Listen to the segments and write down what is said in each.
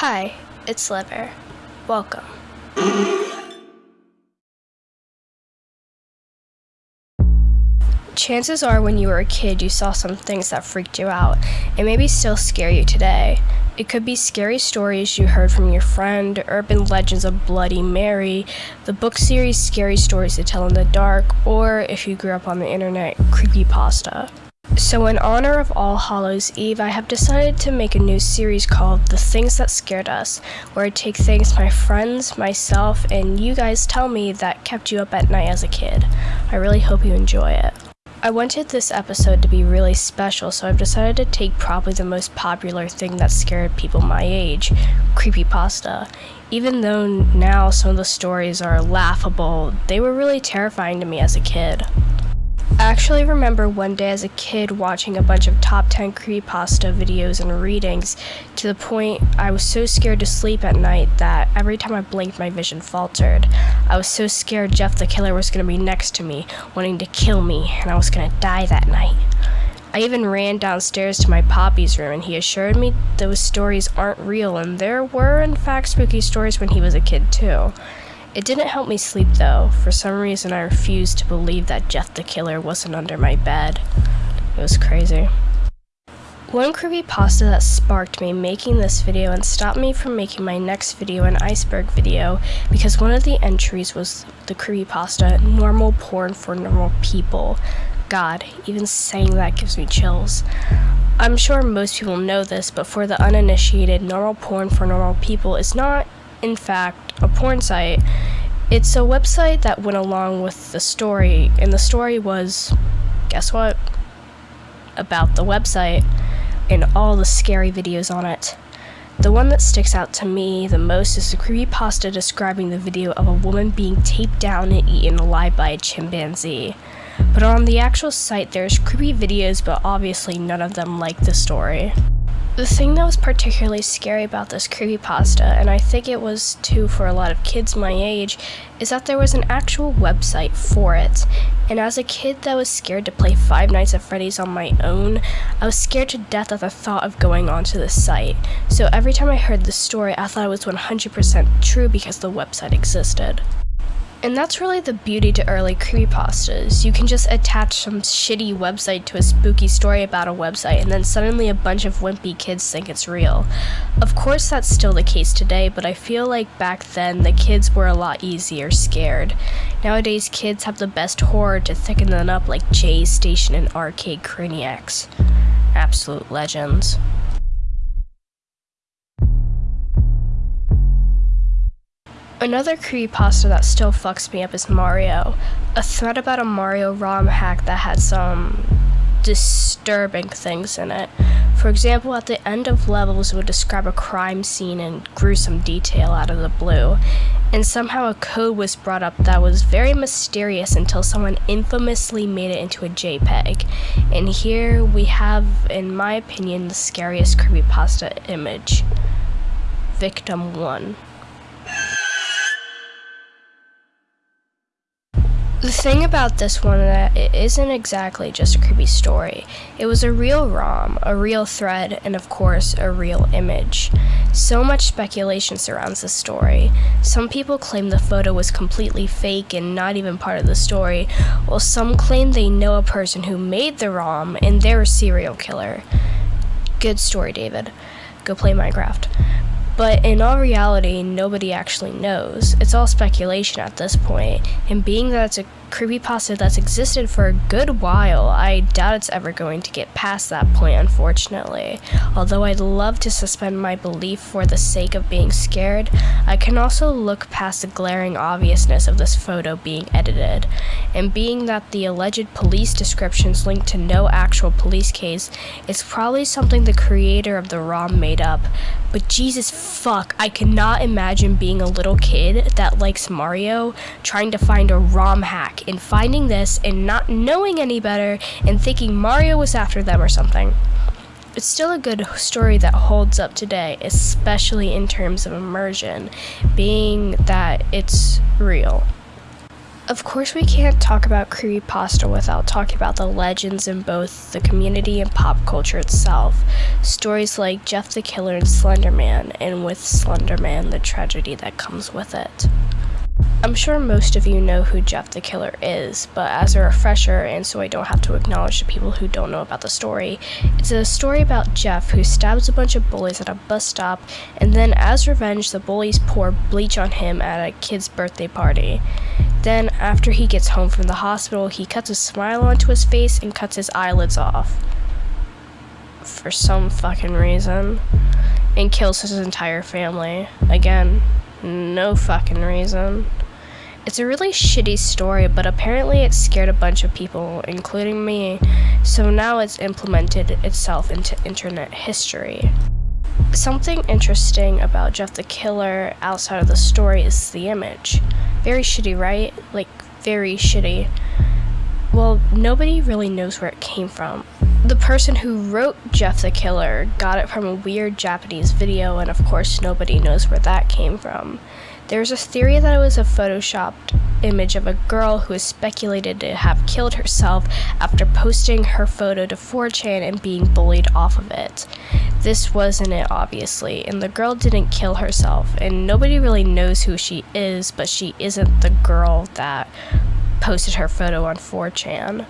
Hi, it's Liver. Welcome. Chances are when you were a kid you saw some things that freaked you out and maybe still scare you today. It could be scary stories you heard from your friend, urban legends of Bloody Mary, the book series Scary Stories to Tell in the Dark, or if you grew up on the internet, creepypasta. So, in honor of All Hallows Eve, I have decided to make a new series called The Things That Scared Us, where I take things my friends, myself, and you guys tell me that kept you up at night as a kid. I really hope you enjoy it. I wanted this episode to be really special, so I've decided to take probably the most popular thing that scared people my age creepypasta. Even though now some of the stories are laughable, they were really terrifying to me as a kid. I actually remember one day as a kid watching a bunch of top 10 creepypasta videos and readings to the point I was so scared to sleep at night that every time I blinked my vision faltered. I was so scared Jeff the Killer was going to be next to me, wanting to kill me, and I was going to die that night. I even ran downstairs to my poppy's room and he assured me those stories aren't real and there were in fact spooky stories when he was a kid too. It didn't help me sleep though. For some reason, I refused to believe that Jeff the Killer wasn't under my bed. It was crazy. One creepypasta that sparked me making this video and stopped me from making my next video, an iceberg video, because one of the entries was the creepypasta, normal porn for normal people. God, even saying that gives me chills. I'm sure most people know this, but for the uninitiated, normal porn for normal people is not in fact, a porn site. It's a website that went along with the story, and the story was guess what? About the website and all the scary videos on it. The one that sticks out to me the most is the creepypasta describing the video of a woman being taped down and eaten alive by a chimpanzee. But on the actual site, there's creepy videos, but obviously none of them like the story. The thing that was particularly scary about this creepypasta, and I think it was too for a lot of kids my age, is that there was an actual website for it. And as a kid that was scared to play Five Nights at Freddy's on my own, I was scared to death at the thought of going onto the site. So every time I heard the story, I thought it was 100% true because the website existed. And that's really the beauty to early creepypastas. You can just attach some shitty website to a spooky story about a website, and then suddenly a bunch of wimpy kids think it's real. Of course, that's still the case today, but I feel like back then the kids were a lot easier scared. Nowadays, kids have the best horror to thicken them up like JayStation and Arcade Craniacs. Absolute legends. Another creepypasta that still fucks me up is Mario. A thread about a Mario ROM hack that had some disturbing things in it. For example, at the end of levels, it would describe a crime scene in gruesome detail out of the blue. And somehow a code was brought up that was very mysterious until someone infamously made it into a JPEG. And here we have, in my opinion, the scariest creepypasta image. Victim 1. The thing about this one that it isn't exactly just a creepy story. It was a real ROM, a real thread, and of course, a real image. So much speculation surrounds the story. Some people claim the photo was completely fake and not even part of the story, while some claim they know a person who made the ROM and they're a serial killer. Good story, David. Go play Minecraft. But in all reality, nobody actually knows. It's all speculation at this point, and being that it's a creepypasta that's existed for a good while, I doubt it's ever going to get past that point, unfortunately. Although I'd love to suspend my belief for the sake of being scared, I can also look past the glaring obviousness of this photo being edited. And being that the alleged police descriptions link to no actual police case, it's probably something the creator of the ROM made up. But Jesus fuck, I cannot imagine being a little kid that likes Mario trying to find a ROM hack and finding this and not knowing any better and thinking Mario was after them or something. It's still a good story that holds up today, especially in terms of immersion, being that it's real. Of course, we can't talk about creepypasta without talking about the legends in both the community and pop culture itself. Stories like Jeff the Killer and Slenderman, and with Slenderman, the tragedy that comes with it. I'm sure most of you know who Jeff the Killer is, but as a refresher, and so I don't have to acknowledge the people who don't know about the story, it's a story about Jeff who stabs a bunch of bullies at a bus stop, and then as revenge, the bullies pour bleach on him at a kid's birthday party. Then, after he gets home from the hospital, he cuts a smile onto his face and cuts his eyelids off. For some fucking reason. And kills his entire family. Again, no fucking reason. It's a really shitty story, but apparently it scared a bunch of people, including me, so now it's implemented itself into internet history. Something interesting about Jeff the Killer outside of the story is the image. Very shitty, right? Like, very shitty. Well, nobody really knows where it came from. The person who wrote Jeff the Killer got it from a weird Japanese video, and of course, nobody knows where that came from. There's a theory that it was a photoshopped image of a girl who is speculated to have killed herself after posting her photo to 4chan and being bullied off of it. This wasn't it, obviously, and the girl didn't kill herself, and nobody really knows who she is, but she isn't the girl that posted her photo on 4chan.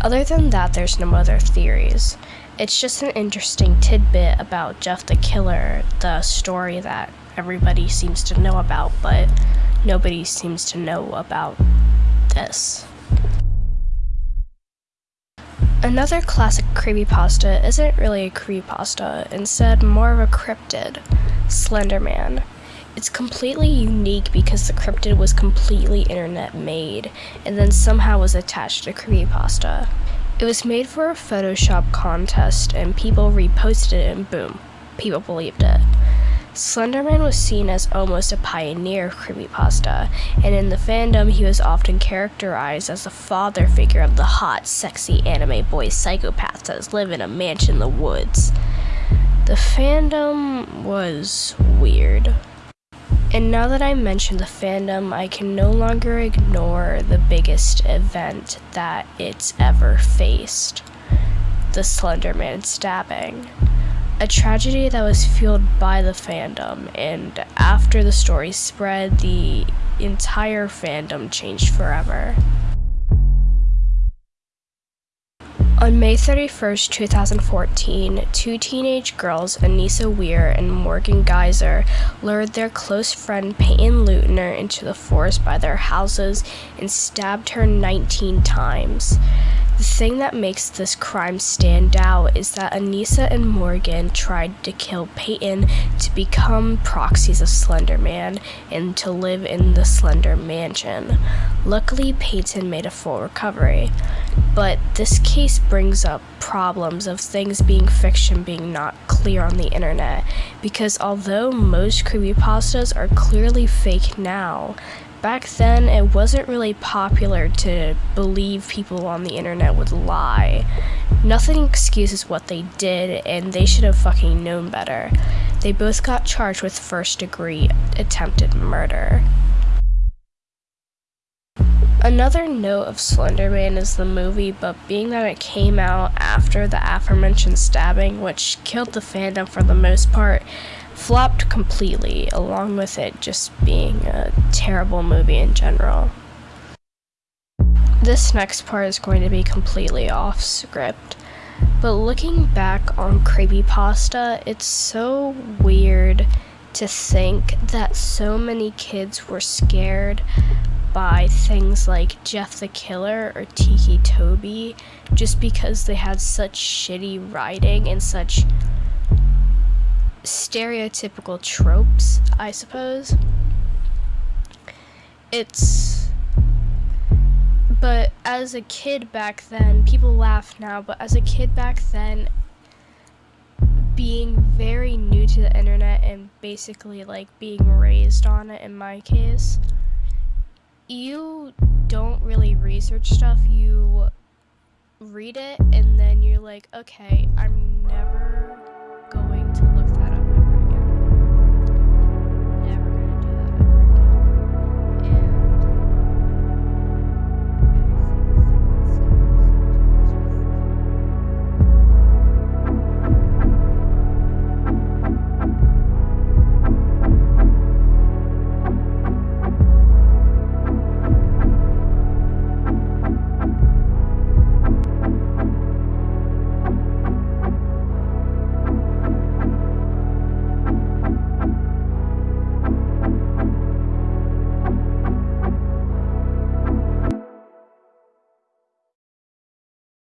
Other than that, there's no other theories. It's just an interesting tidbit about Jeff the Killer, the story that everybody seems to know about, but nobody seems to know about this. Another classic creepypasta isn't really a creepypasta, instead more of a cryptid, Slenderman. It's completely unique because the cryptid was completely internet made and then somehow was attached to creepypasta. It was made for a Photoshop contest and people reposted it and boom, people believed it. Slenderman was seen as almost a pioneer of creepypasta, and in the fandom he was often characterized as the father figure of the hot, sexy anime boy psychopaths that live in a mansion in the woods. The fandom was weird. And now that I mentioned the fandom, I can no longer ignore the biggest event that it's ever faced the Slenderman stabbing a tragedy that was fueled by the fandom, and after the story spread, the entire fandom changed forever. On May 31, 2014, two teenage girls, Anissa Weir and Morgan Geyser, lured their close friend Payton Leutner into the forest by their houses and stabbed her 19 times. The thing that makes this crime stand out is that Anissa and Morgan tried to kill Payton to become proxies of Slender Man and to live in the Slender Mansion. Luckily, Payton made a full recovery. But this case brings up problems of things being fiction being not clear on the internet, because although most creepypastas are clearly fake now, back then it wasn't really popular to believe people on the internet would lie. Nothing excuses what they did, and they should have fucking known better. They both got charged with first degree attempted murder. Another note of Slenderman is the movie, but being that it came out after the aforementioned stabbing, which killed the fandom for the most part, flopped completely, along with it just being a terrible movie in general. This next part is going to be completely off script, but looking back on Creepypasta, it's so weird to think that so many kids were scared by things like Jeff the Killer or Ticci Toby just because they had such shitty writing and such stereotypical tropes, I suppose. It's. But as a kid back then, people laugh now, but as a kid back then, being very new to the internet and basically like being raised on it in my case, you don't really research stuff, you read it and then you're like, okay, I'm never going to look